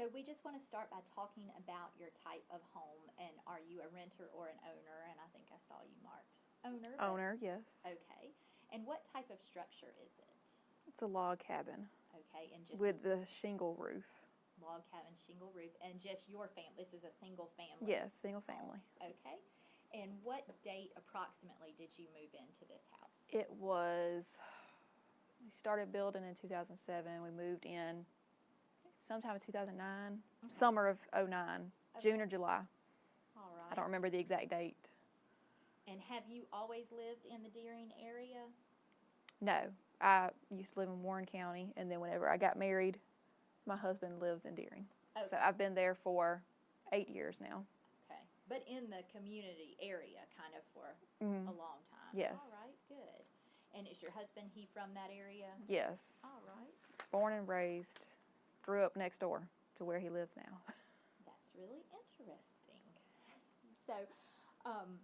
so we just want to start by talking about your type of home, and are you a renter or an owner? And I think I saw you marked owner. Owner, yes. Okay. And what type of structure is it? It's a log cabin Okay, and just with the shingle roof. log cabin, shingle roof, and just your family. This is a single family. Yes, single family. Okay. And what date approximately did you move into this house? It was, we started building in 2007. We moved in sometime in 2009, summer of 09, June or July. All right. I don't remember the exact date. And have you always lived in the Dearing area? No, I used to live in Warren County, and then whenever I got married, my husband lives in Dearing. Oh. So I've been there for eight years now. Okay. But in the community area kind of for mm-hmm. a long time? Yes. All right, good. And is your husband, he from that area? Yes, All right. born and raised, grew up next door to where he lives now. That's really interesting. So, um,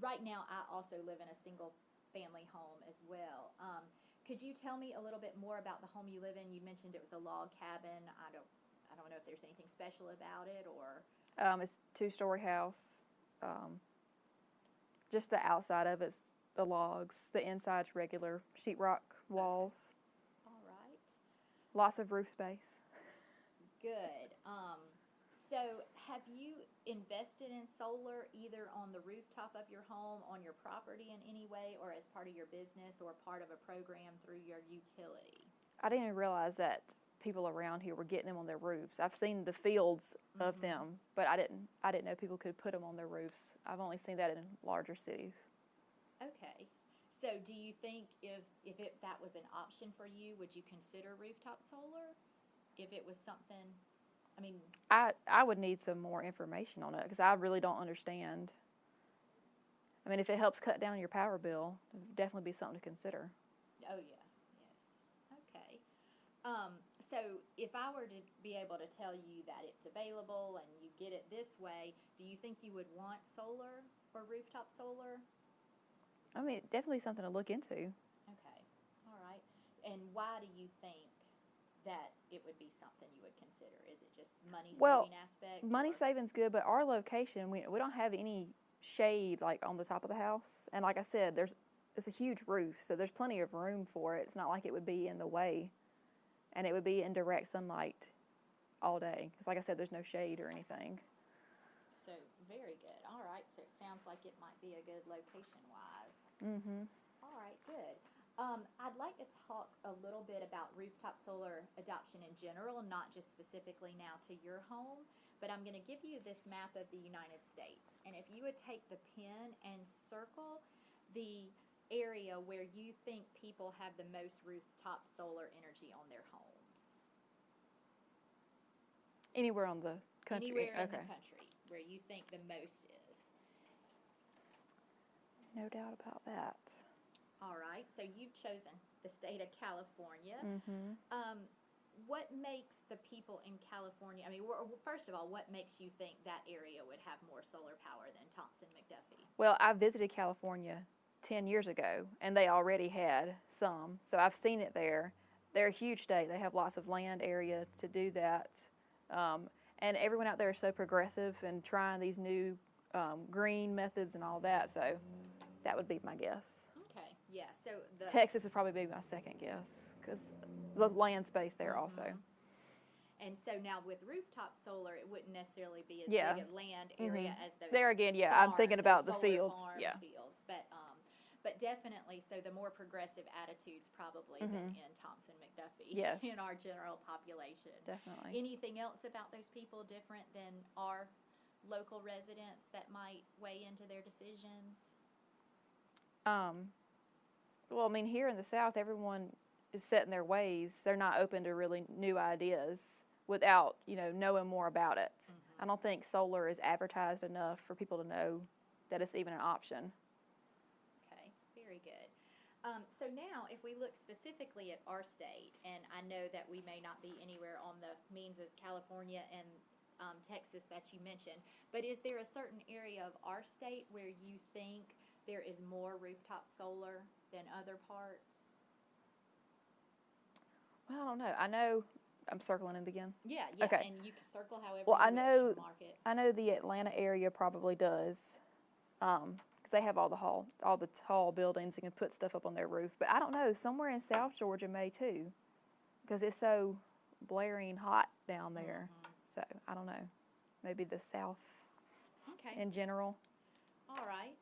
right now, I also live in a single family home as well. Um, could you tell me a little bit more about the home you live in? You mentioned it was a log cabin. I don't, I don't know if there's anything special about it or. Um, it's two-story house. Um, just the outside of it's the logs. The inside's regular sheetrock walls. Lots of roof space. Good. Um, so, have you invested in solar either on the rooftop of your home, on your property in any way, or as part of your business or part of a program through your utility? I didn't even realize that people around here were getting them on their roofs. I've seen the fields of them, but I didn't. I didn't know people could put them on their roofs. I've only seen that in larger cities. Okay. So, do you think if if it, that was an option for you, would you consider rooftop solar? If it was something, I mean, I I would need some more information on it because I really don't understand. I mean, if it helps cut down your power bill, it would definitely be something to consider. oh yeah, yes. Okay. Um, so, if I were to be able to tell you that it's available and you get it this way, do you think you would want solar or rooftop solar? I mean, definitely something to look into. Okay. All right. And why do you think that it would be something you would consider? Is it just money saving Well, aspect? Money or- saving's good, but our location, we, we don't have any shade like on the top of the house. And like I said, there's it's a huge roof, so there's plenty of room for it. It's not like it would be in the way, and it would be in direct sunlight all day. Because like I said, there's no shade or anything. So, very good. All right, so it sounds like it might be a good location-wise. Mm-hmm. All right, good. Um, I'd like to talk a little bit about rooftop solar adoption in general, not just specifically now to your home, but I'm gonna give you this map of the United States. And if you would take the pen and circle the area where you think people have the most rooftop solar energy on their homes. Anywhere on the country. Anywhere in the country where you think the most is. No doubt about that. All right, so you've chosen the state of California. Mm-hmm. Um, what makes the people in California? I mean, first of all, what makes you think that area would have more solar power than Thomson McDuffie? Well, I visited California 10 years ago, and they already had some. So I've seen it there. They're a huge state. They have lots of land area to do that. Um, and everyone out there is so progressive and trying these new um, green methods and all that. So that would be my guess. Okay, yeah. So the Texas would probably be my second guess because the land space there also. and so now with rooftop solar, it wouldn't necessarily be as Yeah. big a land area Mhm. as those. There again, yeah, I'm thinking about the fields, yeah. fields, but um, but definitely, so the more progressive attitudes probably than in Thomson McDuffie. Mm-hmm. Yes. in our general population. Definitely. Anything else about those people different than our local residents that might weigh into their decisions? Um, well, I mean, here in the South, everyone is set in their ways. They're not open to really new ideas without, you know, knowing more about it. I don't think solar is advertised enough for people to know that it's even an option. Okay, very good. Um, so now, if we look specifically at our state, and I know that we may not be anywhere on the means as California and um, Texas that you mentioned, but is there a certain area of our state where you think there is more rooftop solar than other parts? Well, I don't know. I know I'm circling it again. Yeah, yeah, Okay. and you can circle however Well, you I know-. I know the Atlanta area probably does, because they have all the hall, all the tall buildings and can put stuff up on their roof. But I don't know. Somewhere in South Georgia may too, because it's so blaring hot down there. Mm-hmm. So I don't know. Maybe the South Okay, in general. all right.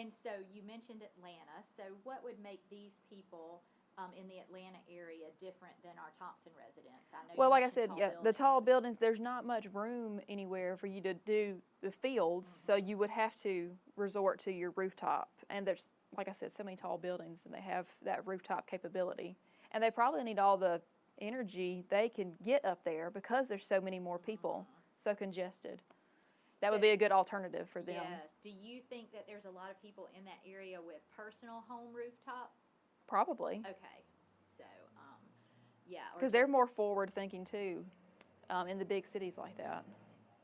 And so you mentioned Atlanta. So what would make these people um, in the Atlanta area different than our Thomson residents? I know. Well, like I said, yeah, the tall buildings. There's not much room anywhere for you to do the fields, so Mm-hmm. you would have to resort to your rooftop. And there's, like I said, so many tall buildings, and they have that rooftop capability. And they probably need all the energy they can get up there because there's so many more people, so congested. That would be a good alternative for them. Yes. Do you think that there's a lot of people in that area with personal home rooftop? Probably Okay. So, um, yeah. because they're more forward thinking too, um, in the big cities like that.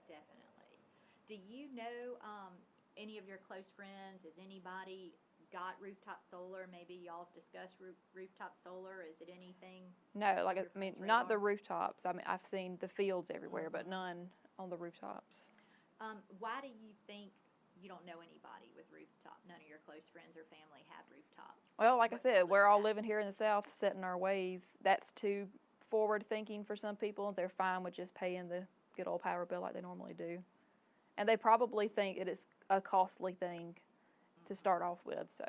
Definitely. Do you know um, any of your close friends? Has anybody got rooftop solar? Maybe y'all have discussed roo- rooftop solar. Is it anything? No, like I mean, not the rooftops. I mean, I've seen the fields everywhere, Mm-hmm. but none on the rooftops. Um, why do you think you don't know anybody with rooftop? None of your close friends or family have rooftop. Well, like I What's the said, we're all at? living here in the South, setting our ways. That's too forward thinking for some people. They're fine with just paying the good old power bill like they normally do, and they probably think it is a costly thing to start off with. So